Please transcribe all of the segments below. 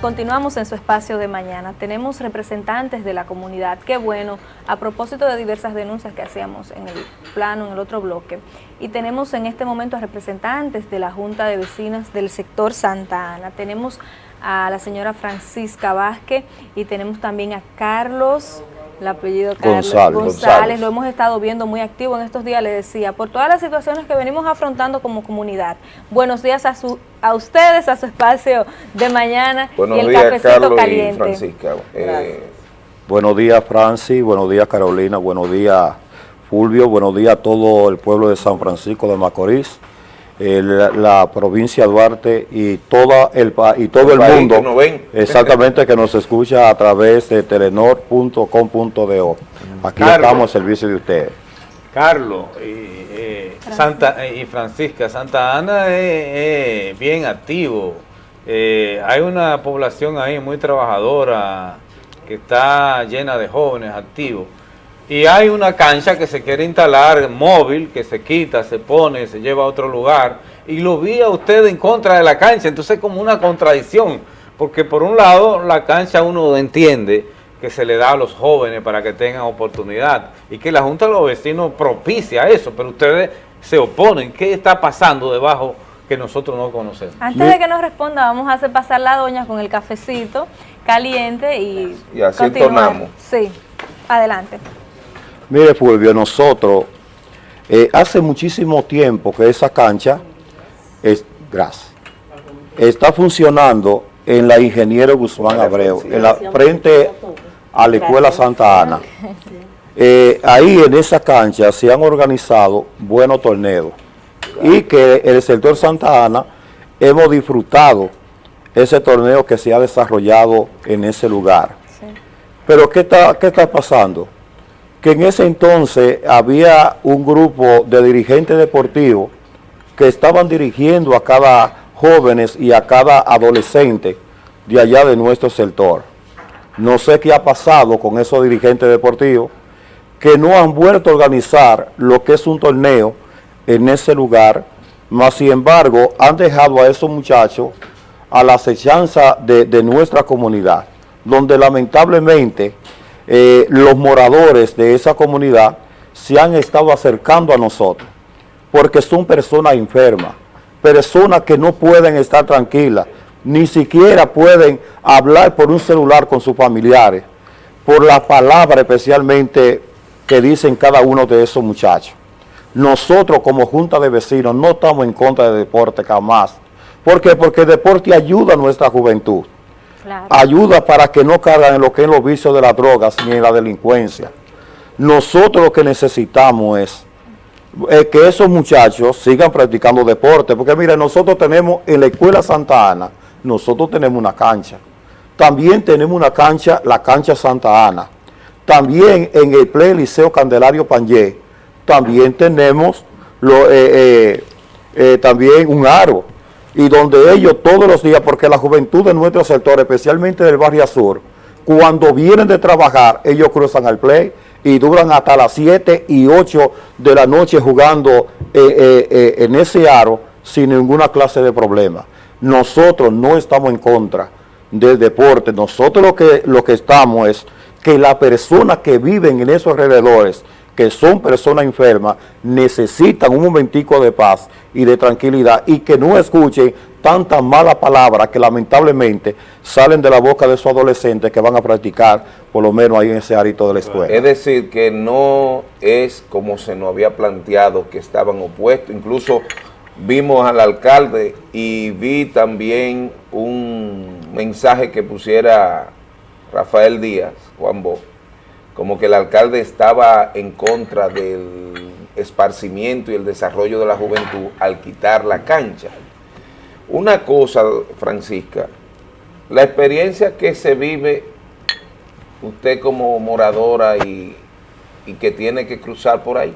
Continuamos en su espacio de mañana. Tenemos representantes de la comunidad. Qué bueno, a propósito de diversas denuncias que hacíamos en el plano, en el otro bloque. Y tenemos en este momento a representantes de la Junta de Vecinas del sector Santa Ana. Tenemos a la señora Francisca Vázquez y tenemos también a Carlos el apellido Carlos González, lo hemos estado viendo muy activo en estos días, le decía, por todas las situaciones que venimos afrontando como comunidad. Buenos días a su a ustedes, a su espacio de mañana buenos y el días, cafecito Carlos caliente. Y Francisca. Eh, buenos días, Francis, buenos días, Carolina, buenos días, Fulvio, buenos días a todo el pueblo de San Francisco de Macorís la, provincia de Duarte y, toda el, y todo el, mundo, exactamente, que nos escucha a través de telenor.com.do. Aquí estamos al servicio de ustedes. Carlos y, eh, Santa, y Francisca, Santa Ana es, bien activo. Eh, hay una población ahí muy trabajadora que está llena de jóvenes activos. Y hay una cancha que se quiere instalar móvil, que se quita, se pone, se lleva a otro lugar. Y lo vi a usted en contra de la cancha. Entonces es como una contradicción. Porque por un lado, la cancha uno entiende que se le da a los jóvenes para que tengan oportunidad. Y que la Junta de los Vecinos propicia eso. Pero ustedes se oponen. ¿Qué está pasando debajo que nosotros no conocemos? Antes de que nos responda, vamos a hacer pasar la doña con el cafecito caliente y, y así tornamos. Sí, adelante. Mire Fulvio, nosotros eh, hace muchísimo tiempo que esa cancha es, gracias, está funcionando en la Ingeniero Guzmán Abreu, en la frente a la Escuela Santa Ana. Eh, ahí en esa cancha se han organizado buenos torneos y que el sector Santa Ana hemos disfrutado ese torneo que se ha desarrollado en ese lugar. Pero ¿qué está, qué está pasando? Que en ese entonces había un grupo de dirigentes deportivos que estaban dirigiendo a cada jóvenes y a cada adolescente de allá de nuestro sector. No sé qué ha pasado con esos dirigentes deportivos que no han vuelto a organizar lo que es un torneo en ese lugar, más sin embargo han dejado a esos muchachos a la acechanza de nuestra comunidad, donde lamentablemente eh, los moradores de esa comunidad se han estado acercando a nosotros, porque son personas enfermas, personas que no pueden estar tranquilas, ni siquiera pueden hablar por un celular con sus familiares, por la palabra especialmente que dicen cada uno de esos muchachos. Nosotros como Junta de Vecinos no estamos en contra de deporte jamás. ¿Por qué? Porque el deporte ayuda a nuestra juventud ayuda para que no caigan en lo que es los vicios de las drogas ni en la delincuencia. Nosotros lo que necesitamos es que esos muchachos sigan practicando deporte, porque mire, nosotros tenemos en la Escuela Santa Ana, nosotros tenemos una cancha. También tenemos una cancha, la cancha Santa Ana. También en el Play Liceo Candelario Panyé, también tenemos eh, eh, eh, también un aro y donde ellos todos los días, porque la juventud de nuestro sector, especialmente del barrio sur, cuando vienen de trabajar, ellos cruzan al play y duran hasta las 7 y 8 de la noche jugando eh, eh, eh, en ese aro sin ninguna clase de problema. Nosotros no estamos en contra del deporte, nosotros lo que, lo que estamos es que las personas que viven en esos alrededores que son personas enfermas, necesitan un momentico de paz y de tranquilidad y que no escuchen tantas malas palabras que lamentablemente salen de la boca de esos adolescentes que van a practicar por lo menos ahí en ese arito de la escuela. Es decir, que no es como se nos había planteado que estaban opuestos, incluso vimos al alcalde y vi también un mensaje que pusiera Rafael Díaz, Juan Bo, como que el alcalde estaba en contra del esparcimiento y el desarrollo de la juventud al quitar la cancha. Una cosa, Francisca, la experiencia que se vive usted como moradora y, que tiene que cruzar por ahí,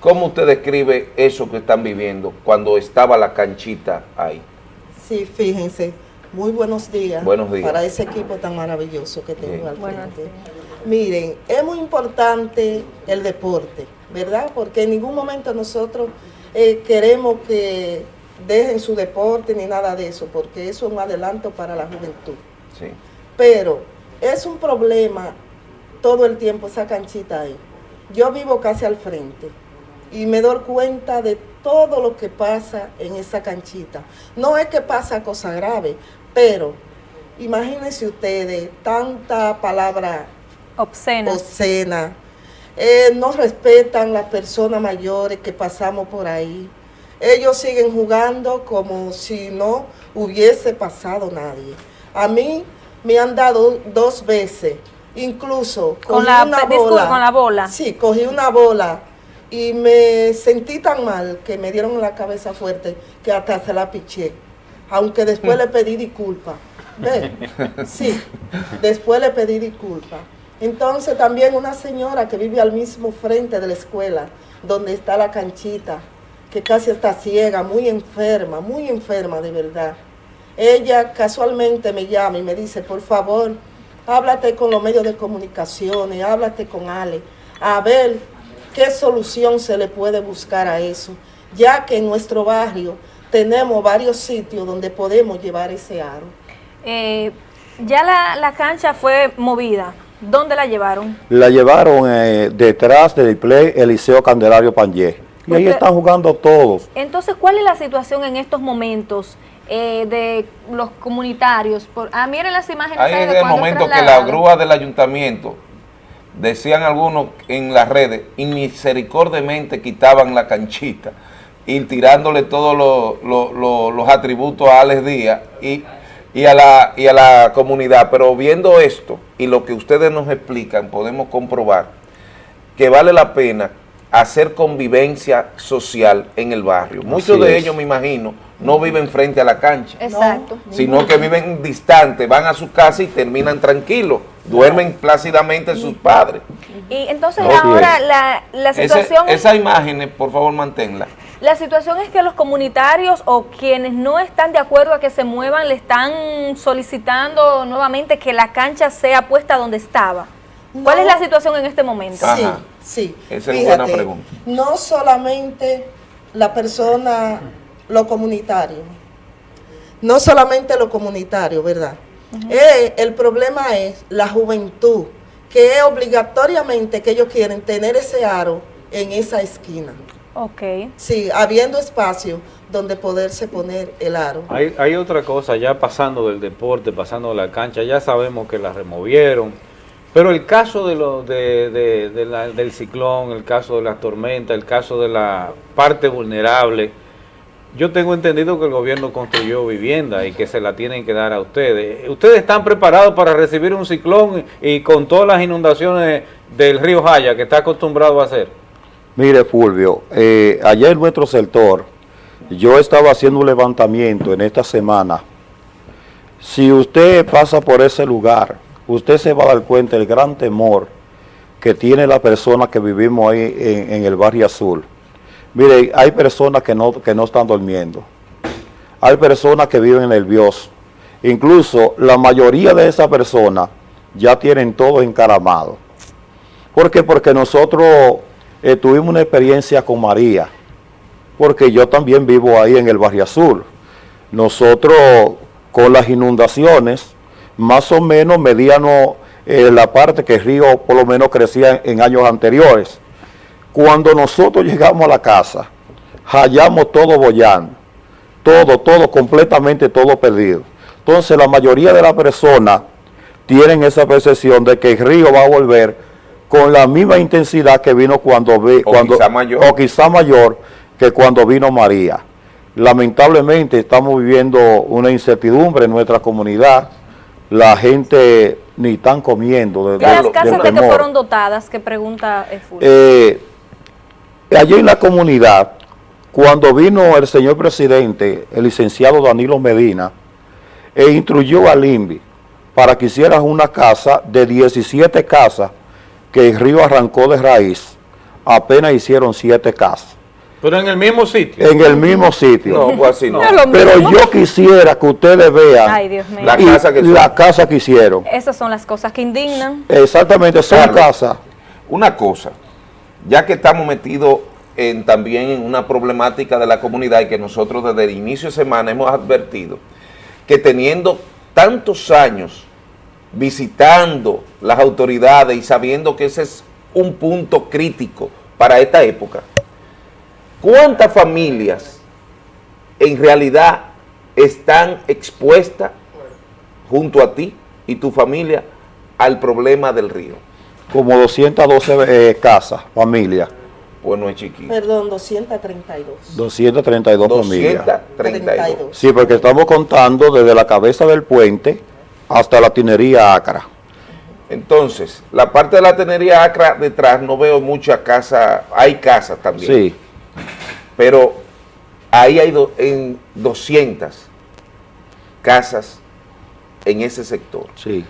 ¿cómo usted describe eso que están viviendo cuando estaba la canchita ahí? Sí, fíjense, muy buenos días. Buenos días. Para ese equipo tan maravilloso que tengo al frente. Miren, es muy importante el deporte, ¿verdad? Porque en ningún momento nosotros eh, queremos que dejen su deporte ni nada de eso, porque eso es un adelanto para la juventud. Sí. Pero es un problema todo el tiempo esa canchita ahí. Yo vivo casi al frente y me doy cuenta de todo lo que pasa en esa canchita. No es que pasa cosa grave, pero imagínense ustedes tanta palabra obscena, obscena eh, no respetan las personas mayores que pasamos por ahí. Ellos siguen jugando como si no hubiese pasado nadie. A mí me han dado dos veces, incluso con la, bola, con la bola. Sí, cogí una bola y me sentí tan mal que me dieron la cabeza fuerte que hasta se la piché. Aunque después le pedí disculpas. Sí, después le pedí disculpas. Entonces también una señora que vive al mismo frente de la escuela, donde está la canchita, que casi está ciega, muy enferma, muy enferma de verdad. Ella casualmente me llama y me dice, por favor, háblate con los medios de comunicación, háblate con Ale, a ver qué solución se le puede buscar a eso, ya que en nuestro barrio tenemos varios sitios donde podemos llevar ese aro. Eh, ya la, la cancha fue movida, ¿Dónde la llevaron? La llevaron eh, detrás del display Eliseo Candelario Panyé. Y ahí están jugando todos. Entonces, ¿cuál es la situación en estos momentos eh, de los comunitarios? Por, ah, miren las imágenes. Ahí en el momento que la grúa del ayuntamiento, decían algunos en las redes, y misericordiamente quitaban la canchita y tirándole todos los atributos a Alex Díaz y y a, la, y a la comunidad, pero viendo esto y lo que ustedes nos explican, podemos comprobar que vale la pena hacer convivencia social en el barrio. Muchos de ellos, me imagino, no viven frente a la cancha. Exacto. Sino que viven distantes, van a su casa y terminan tranquilos, duermen plácidamente sus padres. Y entonces ahora la, la situación... esa imagen, por favor, manténla. La situación es que los comunitarios o quienes no están de acuerdo a que se muevan le están solicitando nuevamente que la cancha sea puesta donde estaba. ¿Cuál es la situación en este momento? Sí, sí. Esa es una buena pregunta. No solamente la persona, lo comunitario, no solamente lo comunitario, ¿verdad? Eh, el problema es la juventud, que es obligatoriamente que ellos quieren tener ese aro en esa esquina. Ok. Sí, habiendo espacio donde poderse poner el aro. Hay, hay otra cosa, ya pasando del deporte, pasando de la cancha, ya sabemos que la removieron, pero el caso de lo, de, del ciclón, el caso de la tormenta, el caso de la parte vulnerable, yo tengo entendido que el gobierno construyó vivienda y que se la tienen que dar a ustedes. ¿Ustedes están preparados para recibir un ciclón y con todas las inundaciones del río Jaya que está acostumbrado a hacer? Mire, Fulvio, eh, allá en nuestro sector, yo estaba haciendo un levantamiento en esta semana. Si usted pasa por ese lugar, usted se va a dar cuenta del gran temor que tiene la persona que vivimos ahí en, el barrio azul. Mire, hay personas que no, que no están durmiendo. Hay personas que viven nerviosos. Incluso la mayoría de esas personas ya tienen todo encaramado. ¿Por qué? Porque nosotros eh, tuvimos una experiencia con María, porque yo también vivo ahí en el Barrio Azul. Nosotros con las inundaciones, más o menos medíamos eh, la parte que el río por lo menos crecía en, años anteriores. Cuando nosotros llegamos a la casa, hallamos todo bollando, todo, todo, completamente todo perdido. Entonces la mayoría de las personas tienen esa percepción de que el río va a volver con la misma intensidad que vino cuando vi, cuando quizá mayor. o quizá mayor que cuando vino María. Lamentablemente estamos viviendo una incertidumbre en nuestra comunidad. La gente ni están comiendo. De, las casas de que fueron dotadas? Que pregunta eh, allí en la comunidad, cuando vino el señor presidente, el licenciado Danilo Medina, e instruyó al INVI para que hicieran una casa de 17 casas que el río arrancó de raíz, apenas hicieron siete casas. Pero en el mismo sitio. En el mismo sitio. No, pues así no. Pero yo quisiera que ustedes vean La, casa que la casa que hicieron. Esas son las cosas que indignan. Exactamente, son casas. Una cosa, ya que estamos metidos en, también en una problemática de la comunidad y que nosotros desde el inicio de semana hemos advertido que teniendo tantos años visitando las autoridades y sabiendo que ese es un punto crítico para esta época, ¿cuántas familias en realidad están expuestas junto a ti y tu familia al problema del río? Como 212 eh, casas, familias, Pues no es chiquito. Perdón, 232. 232 familias. 232. Sí, porque estamos contando desde la cabeza del puente hasta la tinería Acra. Entonces, la parte de la tenería Acra detrás no veo mucha casa, hay casas también. Sí, Pero ahí hay do- en 200 casas en ese sector. sí.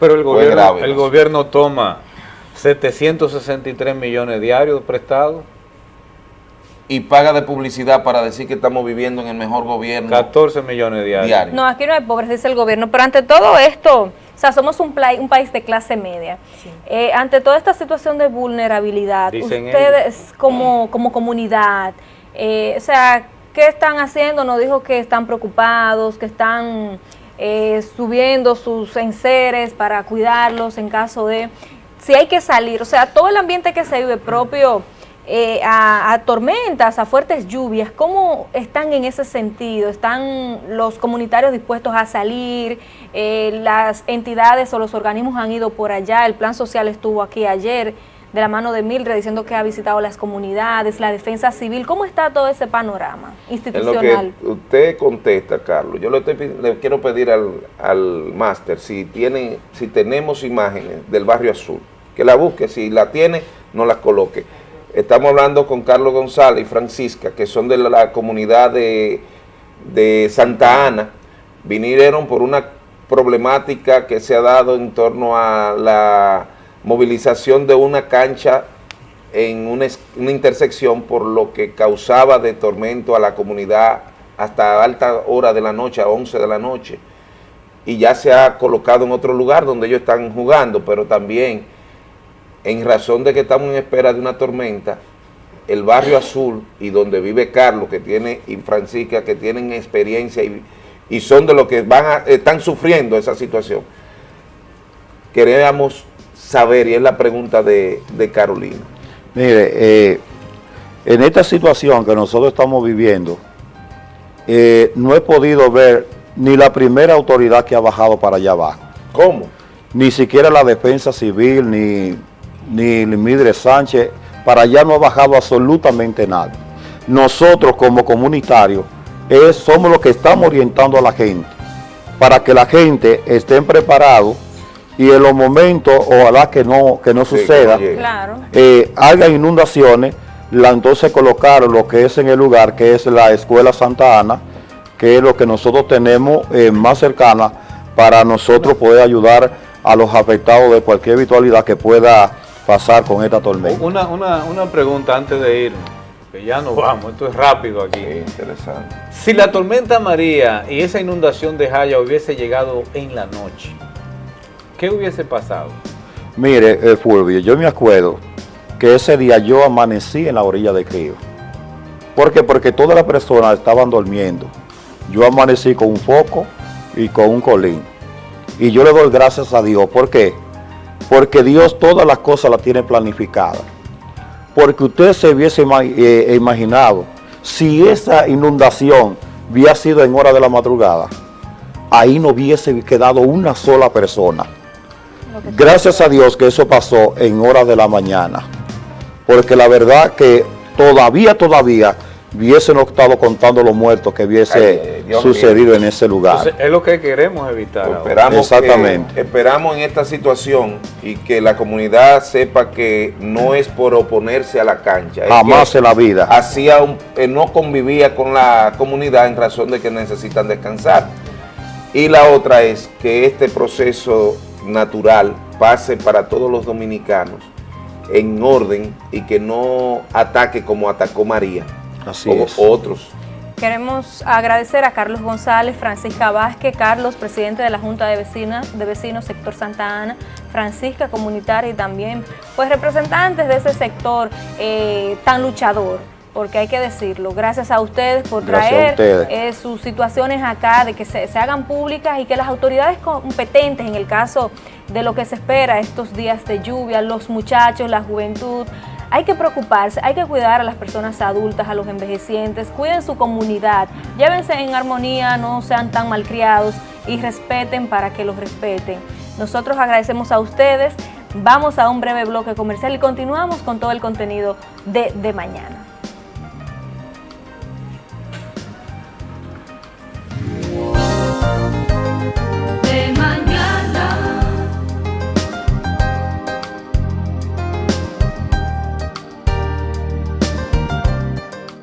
Pero el gobierno, grave, el ¿no? gobierno toma 763 millones diarios prestados, Y paga de publicidad para decir que estamos viviendo en el mejor gobierno 14 millones diarios. diario. No, aquí no hay pobres, dice el gobierno, pero ante todo esto, o sea, somos un, pla- un país de clase media. Eh, ante toda esta situación de vulnerabilidad, Dicen ustedes como, como comunidad, eh, o sea, ¿qué están haciendo? Nos dijo que están preocupados, que están eh, subiendo sus enseres para cuidarlos en caso de... Si hay que salir, o sea, todo el ambiente que se vive propio eh, a, a tormentas, a fuertes lluvias, ¿cómo están en ese sentido? ¿Están los comunitarios dispuestos a salir? Eh, ¿Las entidades o los organismos han ido por allá? El Plan Social estuvo aquí ayer de la mano de Mildred diciendo que ha visitado las comunidades, la defensa civil. ¿Cómo está todo ese panorama En lo institucional? que usted contesta, Carlos, yo le, estoy le quiero pedir al, al máster si tiene, si tenemos imágenes del barrio azul, que la busque, si la tiene, no las coloque. Estamos hablando con Carlos González y Francisca, que son de la, la comunidad de, de Santa Ana, vinieron por una problemática que se ha dado en torno a la movilización de una cancha en una, una intersección por lo que causaba de tormento a la comunidad hasta alta hora de la noche, a 11 de la noche. Y ya se ha colocado en otro lugar donde ellos están jugando, pero también en razón de que estamos en espera de una tormenta, el barrio azul y donde vive Carlos que tiene y Francisca que tienen experiencia y, y son de los que van a, están sufriendo esa situación. Queríamos saber, y es la pregunta de, de Carolina. Mire, eh, en esta situación que nosotros estamos viviendo, eh, no he podido ver ni la primera autoridad que ha bajado para allá abajo, ¿Cómo? ni siquiera la defensa civil, ni, ni Mildred Sánchez, para allá no ha bajado absolutamente nada. Nosotros como comunitarios es- somos los que estamos orientando a la gente, para que la gente estén preparados y en los momentos, ojalá que no, que no Sí, que suceda. Claro. eh, haga inundaciones, la, entonces colocaron lo que es en el lugar, que es la Escuela Santa Ana, que es lo que nosotros tenemos eh, más cercana para nosotros poder ayudar a los afectados de cualquier virtualidad que pueda pasar con esta tormenta. Una, una, una pregunta antes de irnos, que ya nos vamos, esto es rápido aquí. Qué interesante. Si la tormenta María y esa inundación de Jaya hubiese llegado en la noche, ¿qué hubiese pasado? Mire, eh, Fulvio, yo me acuerdo que ese día yo amanecí en la orilla del río. ¿Por qué? Porque todas las personas estaban durmiendo. Yo amanecí con un foco y con un colín. Y yo le doy gracias a Dios. ¿Por qué? Porque Dios todas las cosas las tiene planificadas. Porque usted se hubiese ima- eh, imaginado, si esa inundación hubiera sido en hora de la madrugada, ahí no hubiese quedado una sola persona. Gracias a Dios que eso pasó en horas de la mañana. Porque la verdad que todavía, todavía hubiesen estado contando los muertos que hubiese Ay, Dios sucedido en ese lugar. Entonces, es lo que queremos evitar. Esperamos, Exactamente. que- esperamos en esta situación y que la comunidad sepa que no es por oponerse a la cancha. es Jamás que en la vida. Hacía un- eh, no convivía con la comunidad en razón de que necesitan descansar. Y la otra es que este proceso natural pase para todos los dominicanos en orden y que no ataque como atacó María Así o es. otros. Queremos agradecer a Carlos González, Francisca Vázquez, Carlos, presidente de la Junta de Vecinas, de Vecinos Sector Santa Ana, Francisca Comunitaria y también pues representantes de ese sector eh, tan luchador, porque hay que decirlo, gracias a ustedes por traer ustedes. eh, sus situaciones acá, de que se, se hagan públicas y que las autoridades competentes, en el caso de lo que se espera estos días de lluvia, los muchachos, la juventud, hay que preocuparse, hay que cuidar a las personas adultas, a los envejecientes, cuiden su comunidad, llévense en armonía, no sean tan malcriados y respeten para que los respeten. Nosotros agradecemos a ustedes, vamos a un breve bloque comercial y continuamos con todo el contenido de, de mañana.